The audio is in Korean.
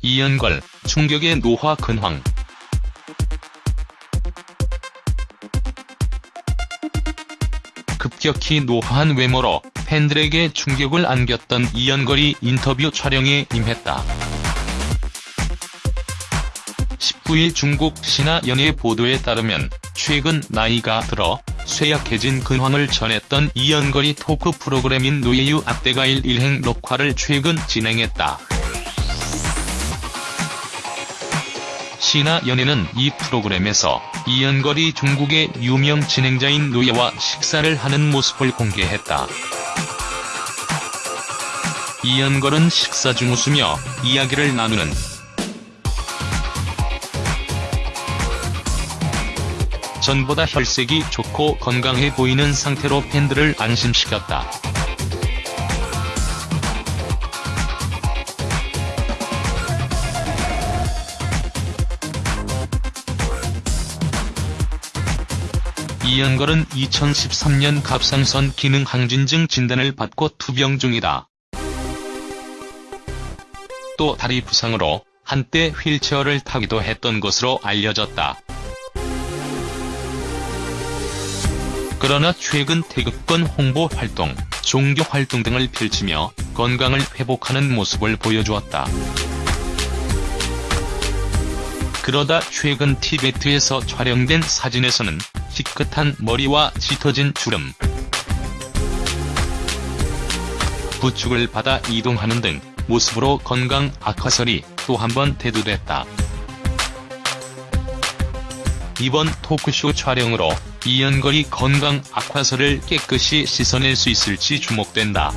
이연걸, 충격의 노화 근황. 급격히 노화한 외모로 팬들에게 충격을 안겼던 이연걸이 인터뷰 촬영에 임했다. 19일 중국 신화 연예 보도에 따르면 최근 나이가 들어 쇠약해진 근황을 전했던 이연걸이 토크 프로그램인 노예유 앞대가일 일행 녹화를 최근 진행했다. 신화연예는 이 프로그램에서 이연걸이 중국의 유명 진행자인 노예와 식사를 하는 모습을 공개했다. 이연걸은 식사 중 웃으며 이야기를 나누는 전보다 혈색이 좋고 건강해 보이는 상태로 팬들을 안심시켰다. 이연걸은 2013년 갑상선 기능 항진증 진단을 받고 투병 중이다. 또 다리 부상으로 한때 휠체어를 타기도 했던 것으로 알려졌다. 그러나 최근 태극권 홍보 활동, 종교 활동 등을 펼치며 건강을 회복하는 모습을 보여주었다. 그러다 최근 티베트에서 촬영된 사진에서는 희끗한 머리와 짙어진 주름, 부축을 받아 이동하는 등 모습으로 건강 악화설이 또 한 번 대두됐다. 이번 토크쇼 촬영으로 이연걸이 건강 악화설을 깨끗이 씻어낼 수 있을지 주목된다.